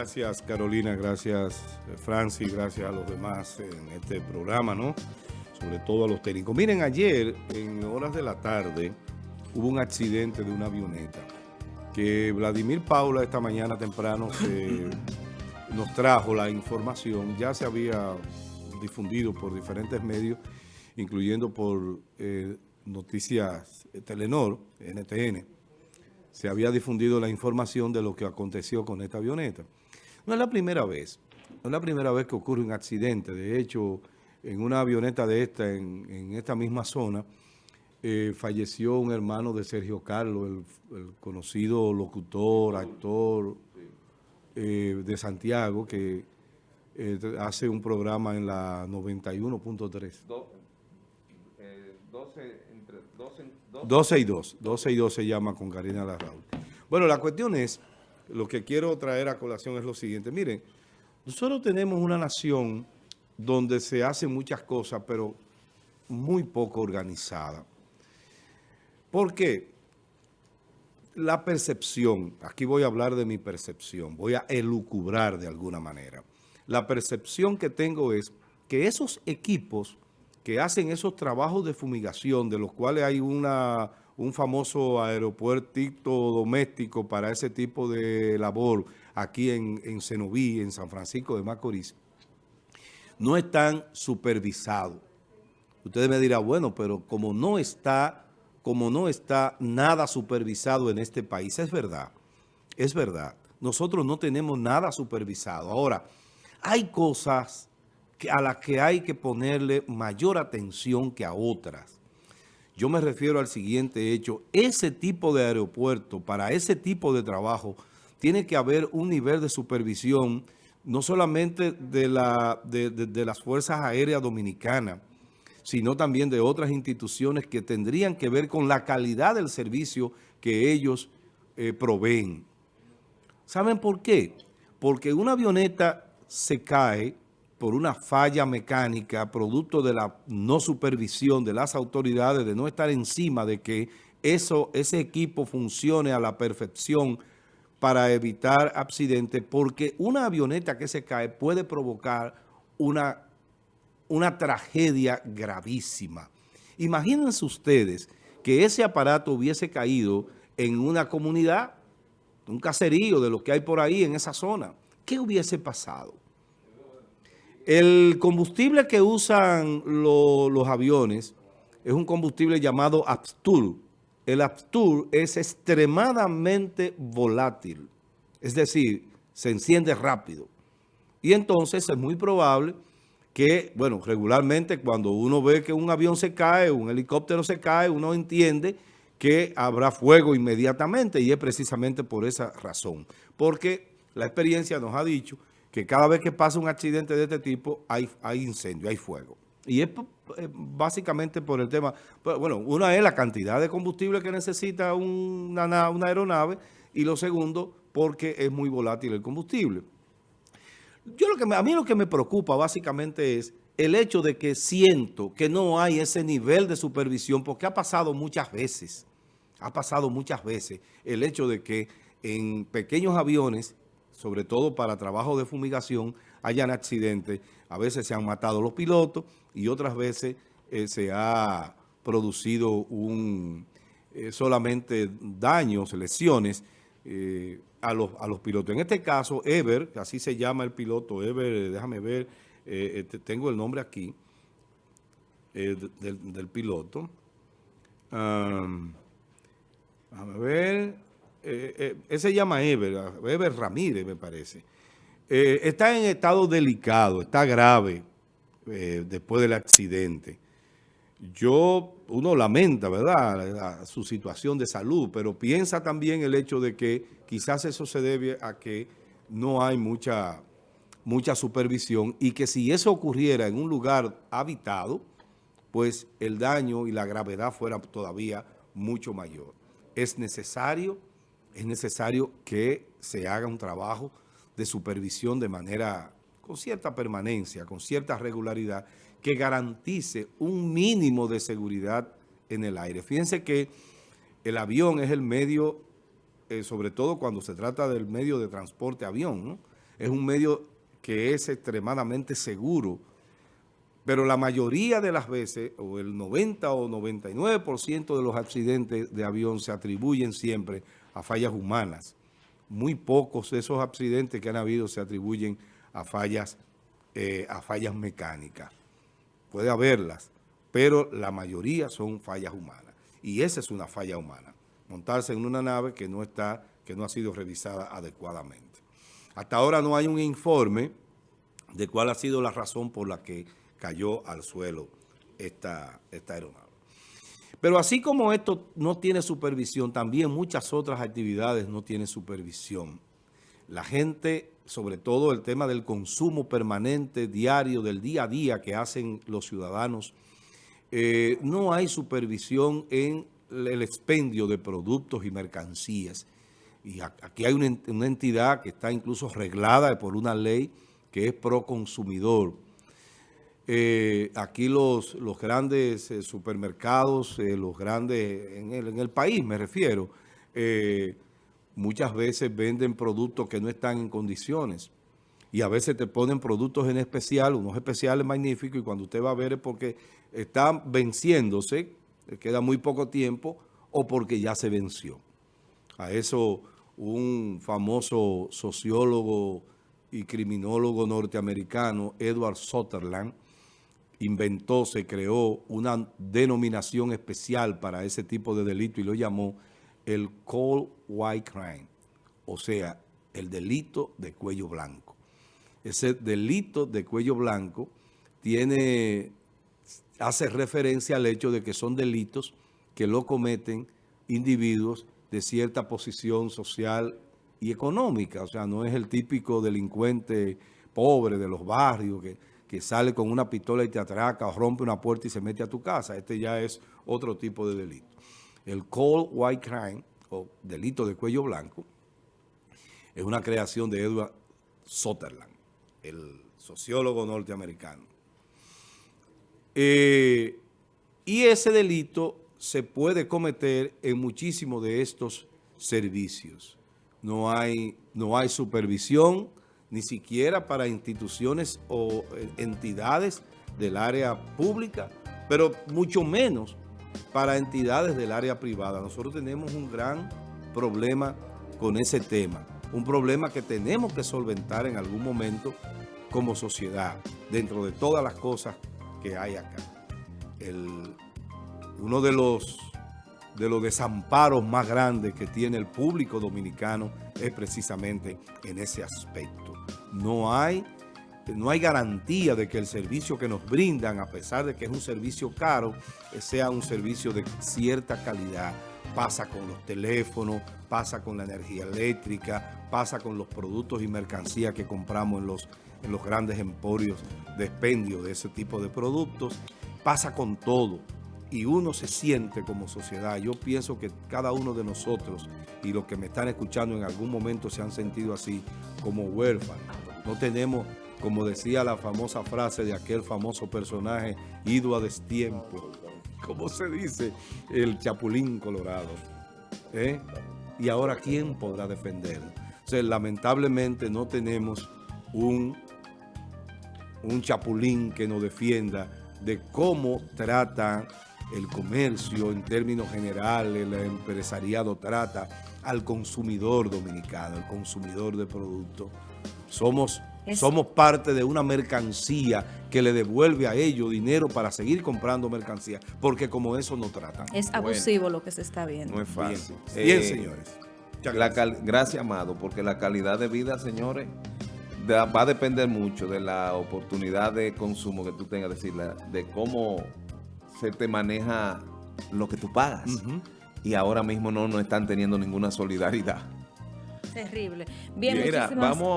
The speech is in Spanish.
Gracias Carolina, gracias Francis, gracias a los demás en este programa, ¿no? Sobre todo a los técnicos. Miren, ayer en horas de la tarde hubo un accidente de una avioneta que Vladimir Paula esta mañana temprano nos trajo la información, ya se había difundido por diferentes medios, incluyendo por eh, Noticias Telenor, NTN, se había difundido la información de lo que aconteció con esta avioneta. No es la primera vez, no es la primera vez que ocurre un accidente. De hecho, en una avioneta de esta, en, esta misma zona, eh, falleció un hermano de Sergio Carlos, el, conocido locutor, actor eh, de Santiago, que eh, hace un programa en la 91.3. 12 y 2. 12 y 2 se llama con Karina Larraúl. Bueno, la cuestión es, lo que quiero traer a colación es lo siguiente. Miren, nosotros tenemos una nación donde se hacen muchas cosas, pero muy poco organizada. ¿Por qué? La percepción, aquí voy a hablar de mi percepción, voy a elucubrar de alguna manera. La percepción que tengo es que esos equipos que hacen esos trabajos de fumigación, de los cuales hay una, un famoso aeropuerto doméstico para ese tipo de labor aquí en, en en San Francisco de Macorís, no están supervisados. Ustedes me dirán, bueno, pero como no está, como no está nada supervisado en este país, es verdad, es verdad. Nosotros no tenemos nada supervisado. Ahora, hay cosas a las que hay que ponerle mayor atención que a otras. Yo me refiero al siguiente hecho. Ese tipo de aeropuerto, para ese tipo de trabajo, tiene que haber un nivel de supervisión, no solamente de, la, de, las Fuerzas Aéreas Dominicanas, sino también de otras instituciones que tendrían que ver con la calidad del servicio que ellos eh, proveen. ¿Saben por qué? Porque una avioneta se cae por una falla mecánica, producto de la no supervisión de las autoridades, de no estar encima de que eso, ese equipo funcione a la perfección para evitar accidentes, porque una avioneta que se cae puede provocar una, una tragedia gravísima. Imagínense ustedes que ese aparato hubiese caído en una comunidad, un caserío de lo que hay por ahí en esa zona. ¿Qué hubiese pasado? El combustible que usan los aviones es un combustible llamado Abstur. El Abstur es extremadamente volátil, es decir, se enciende rápido. Y entonces es muy probable que, bueno, regularmente cuando uno ve que un avión se cae, un helicóptero se cae, uno entiende que habrá fuego inmediatamente y es precisamente por esa razón. Porque la experiencia nos ha dicho que cada vez que pasa un accidente de este tipo hay, hay incendio, hay fuego. Y es eh, básicamente por el tema, pues, bueno, una es la cantidad de combustible que necesita una, aeronave y lo segundo, porque es muy volátil el combustible. Yo lo que a mí lo que me preocupa básicamente es el hecho de que siento que no hay ese nivel de supervisión, porque ha pasado muchas veces, ha pasado muchas veces el hecho de que en pequeños aviones sobre todo para trabajo de fumigación, hayan accidentes. A veces se han matado los pilotos y otras veces eh, se ha producido un, eh, solamente daños, lesiones eh, a, los, a los pilotos. En este caso, Ever, así se llama el piloto, Ever, déjame ver, tengo el nombre aquí del, piloto. déjame ver, eh, eh se llama Ever, Ever Ramírez me parece, eh, está en estado delicado, está grave eh, después del accidente. Yo, uno lamenta, ¿verdad?, su situación de salud, pero piensa también el hecho de que quizás eso se debe a que no hay mucha, mucha supervisión y que si eso ocurriera en un lugar habitado, pues el daño y la gravedad fuera todavía mucho mayor. Es necesario es necesario que se haga un trabajo de supervisión de manera, con cierta permanencia, con cierta regularidad, que garantice un mínimo de seguridad en el aire. Fíjense que el avión es el medio, eh, sobre todo cuando se trata del medio de transporte avión, es un medio que es extremadamente seguro, pero la mayoría de las veces, o el 90 o 99% de los accidentes de avión se atribuyen siempre a fallas humanas. Muy pocos de esos accidentes que han habido se atribuyen a fallas, eh, a fallas mecánicas. Puede haberlas, pero la mayoría son fallas humanas. Y esa es una falla humana, montarse en una nave que no, está, que no ha sido revisada adecuadamente. Hasta ahora no hay un informe de cuál ha sido la razón por la que cayó al suelo esta, esta aeronave. Pero así como esto no tiene supervisión, también muchas otras actividades no tienen supervisión. La gente, sobre todo el tema del consumo permanente, diario, del día a día que hacen los ciudadanos, eh, no hay supervisión en el expendio de productos y mercancías. Y aquí hay una, entidad que está incluso reglada por una ley que es pro consumidor. Eh, aquí los, los grandes eh, supermercados, eh, los grandes, en el, en el, país me refiero, muchas veces venden productos que no están en condiciones y a veces te ponen productos en especial, unos especiales magníficos y cuando usted va a ver es porque están venciéndose, queda muy poco tiempo o porque ya se venció. A eso un famoso sociólogo y criminólogo norteamericano, Edward Sutherland, inventó, se creó una denominación especial para ese tipo de delito y lo llamó el cold white crime, o sea, el delito de cuello blanco. Ese delito de cuello blanco tiene, hace referencia al hecho de que son delitos que lo cometen individuos de cierta posición social y económica. O sea, no es el típico delincuente pobre de los barrios que, que sale con una pistola y te atraca o rompe una puerta y se mete a tu casa. Este ya es otro tipo de delito. El cold white crime, o delito de cuello blanco, es una creación de Edward Sutherland, el sociólogo norteamericano. Eh, y ese delito se puede cometer en muchísimos de estos servicios no hay, no hay supervisión, ni siquiera para instituciones o eh, entidades del área pública, pero mucho menos para entidades del área privada. Nosotros tenemos un gran problema con ese tema, un problema que tenemos que solventar en algún momento como sociedad, dentro de todas las cosas que hay acá. uno de los de los desamparos más grandes que tiene el público dominicano es precisamente en ese aspecto. No hay, no hay garantía de que el servicio que nos brindan, a pesar de que es un servicio caro, sea un servicio de cierta calidad. Pasa con los teléfonos, pasa con la energía eléctrica, pasa con los productos y mercancías que compramos en los, en los grandes emporios de expendio de ese tipo de productos. Pasa con todo y uno se siente como sociedad. Yo pienso que cada uno de nosotros y los que me están escuchando en algún momento se han sentido así como huérfanos. No tenemos, como decía la famosa frase de aquel famoso personaje, ido a destiempo. ¿Cómo se dice? El chapulín colorado. ¿Eh? Y ahora, ¿quién podrá defenderlo? O lamentablemente no tenemos un, un chapulín que nos defienda de cómo trata el comercio en términos generales, el empresariado trata al consumidor dominicano, al consumidor de productos. Somos, somos parte de una mercancía que le devuelve a ellos dinero para seguir comprando mercancía, porque como eso no tratan. Es abusivo lo que se está viendo. No es fácil. Bien, eh, señores. gracias, Amado, porque la calidad de vida, señores, va a depender mucho de la oportunidad de consumo que tú tengas, decir, de cómo se te maneja lo que tú pagas. Y ahora mismo no, no están teniendo ninguna solidaridad. Terrible. Bien, Mira, vamos